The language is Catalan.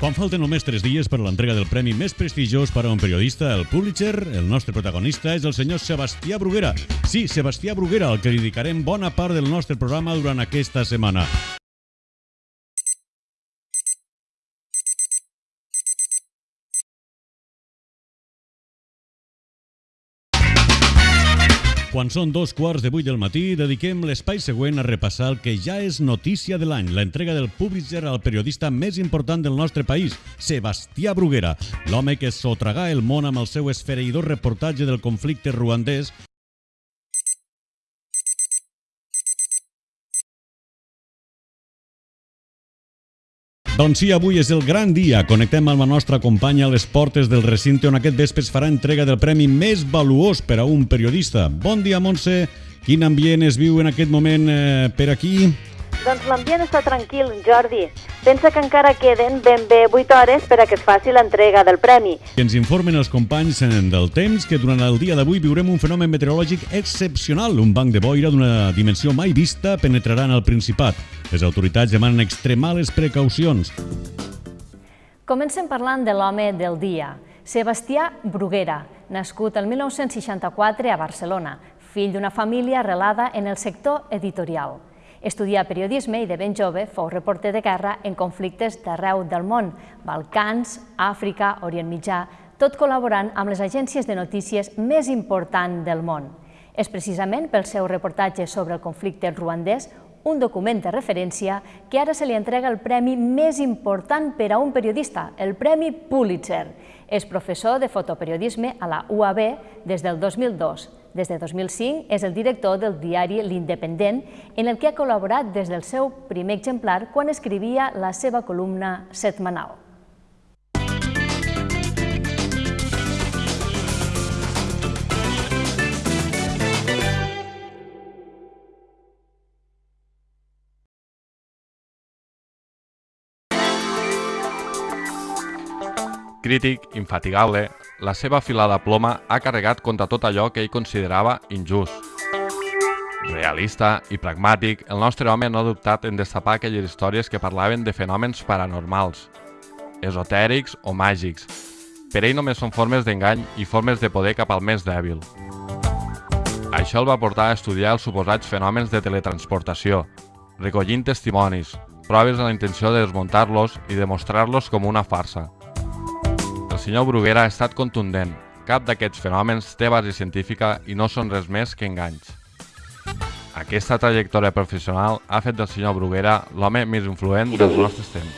Quan falten només 3 dies per a l'entrega del premi més prestigiós per a un periodista, el Pulitzer, el nostre protagonista és el senyor Sebastià Bruguera. Sí, Sebastià Bruguera, al que dedicarem bona part del nostre programa durant aquesta setmana. Quan són dos quarts de vuit del matí, dediquem l'espai següent a repassar el que ja és notícia de l'any, l'entrega del Pulitzer al periodista més important del nostre país, Sebastià Bruguera, l'home que sotragà el món amb el seu esfereïdor reportatge del conflicte ruandès Doncs sí, avui és el gran dia. Connectem amb la nostra companya a les portes del recinte on aquest vespre es farà entrega del premi més valuós per a un periodista. Bon dia, Montse. Quin ambient es viu en aquest moment eh, per aquí? Doncs l'ambient està tranquil, Jordi. Pensa que encara queden ben bé 8 hores per a que es faci l'entrega del premi. Que ens informen els companys del temps que durant el dia d'avui viurem un fenomen meteorològic excepcional. Un banc de boira d'una dimensió mai vista penetrarà en el Principat. Les autoritats demanen extremar les precaucions. Comencem parlant de l'home del dia, Sebastià Bruguera, nascut el 1964 a Barcelona, fill d'una família arrelada en el sector editorial. Estudià periodisme i de ben jove fou reporter de guerra en conflictes d'arreu del món, Balcans, Àfrica, Orient Mitjà, tot col·laborant amb les agències de notícies més importants del món. És precisament pel seu reportatge sobre el conflicte ruandès un document de referència que ara se li entrega el premi més important per a un periodista, el Premi Pulitzer. És professor de fotoperiodisme a la UAB des del 2002 des de 2005 és el director del diari L'Independent, en el que ha col·laborat des del seu primer exemplar quan escrivia la seva columna setmanal. Crític, infatigable, la seva afilada ploma ha carregat contra tot allò que ell considerava injust. Realista i pragmàtic, el nostre home no ha dubtat en destapar aquelles històries que parlaven de fenòmens paranormals, esotèrics o màgics. Per ell només són formes d'engany i formes de poder cap al més dèbil. Això el va portar a estudiar els suposats fenòmens de teletransportació, recollint testimonis, proves amb la intenció de desmuntar-los i demostrar-los com una farsa senyor Bruguera ha estat contundent. Cap d'aquests fenòmens té base científica i no són res més que enganys. Aquesta trajectòria professional ha fet del senyor Bruguera l'home més influent dels nostres temps.